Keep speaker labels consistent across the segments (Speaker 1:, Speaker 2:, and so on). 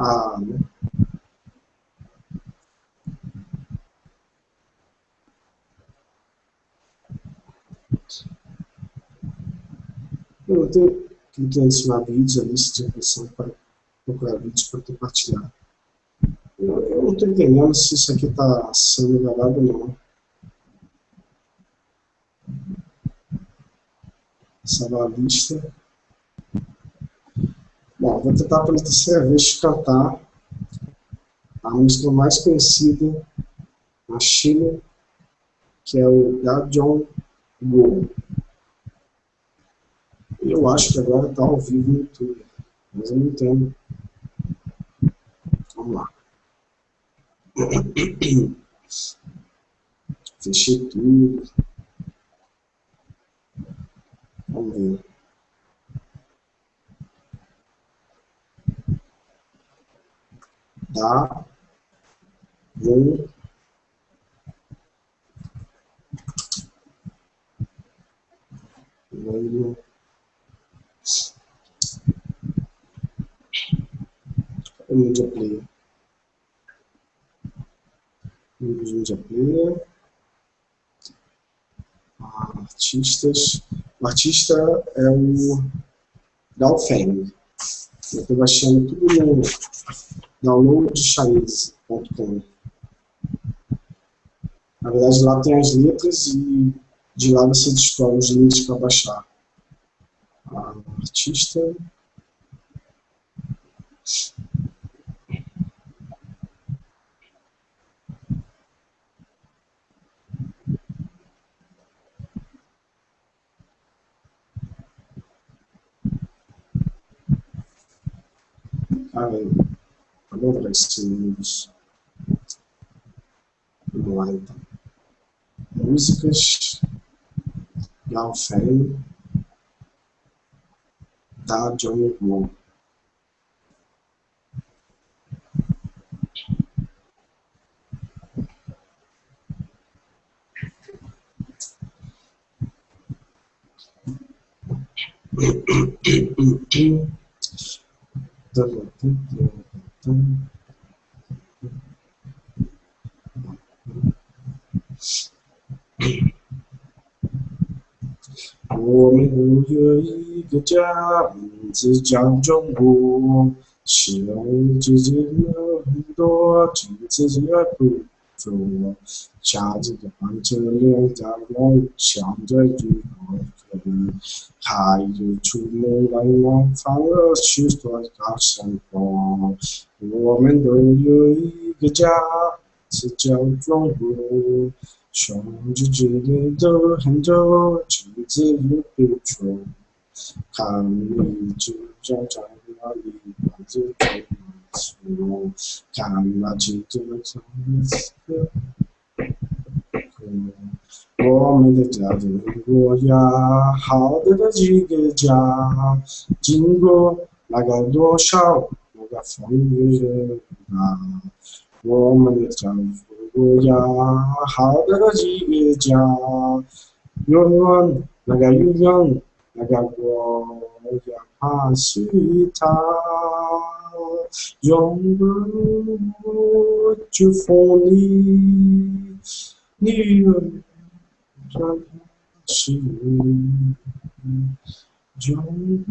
Speaker 1: A, né? Eu tenho cliquei em adicionar vídeos, a lista de reprodução para procurar vídeos para compartilhar. Eu, eu não estou entendendo se isso aqui está sendo gravado ou não. Salvar a lista. Vou tentar pela terceira vez cantar a música mais conhecida na China, que é o Da John Go. Eu acho que agora está ao vivo no YouTube, mas eu não entendo. Vamos lá. Fechei tudo. Vamos ver. Tá. Vou. Vou. Media Player. Media Player. Artistas. O artista é o Dalfeng. Eu estou baixando tudo no downloadchinese.com. Na verdade, lá tem as letras e de lá você descobre os links para baixar. Ah, artista. Ai, vamos ver esses Vamos lá então. Músicas. Galfei. Da Johnny Moore. 我们有一个家，名字叫中国。虽然已经进很多，几个自己也不懂。我下着班，侧脸打光，想着以后可还有出门来往返的是多大生活。我们都有一个家，是叫中国。兄弟姐妹都很多，君子也不错。看你就在在哪里，我就在哪里。看那几朵草色。我们的家中国呀，好大的几个家，经过那个多少那个风雨啊，我们的家中国呀，好大的几个家，永远那个永远那个国呀，怕是他，永不祝福 Jufungi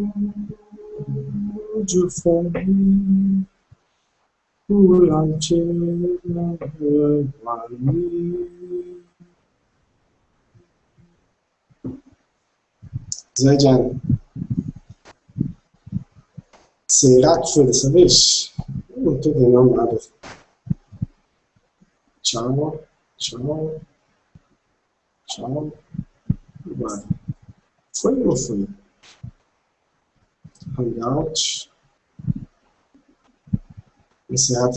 Speaker 1: Ulanche Wani Zé Diário. Será que foi dessa vez? Eu não estou entendendo nada. Tchau, tchau, tchau. Agora. Foi ou não foi? Hangout. Encerrar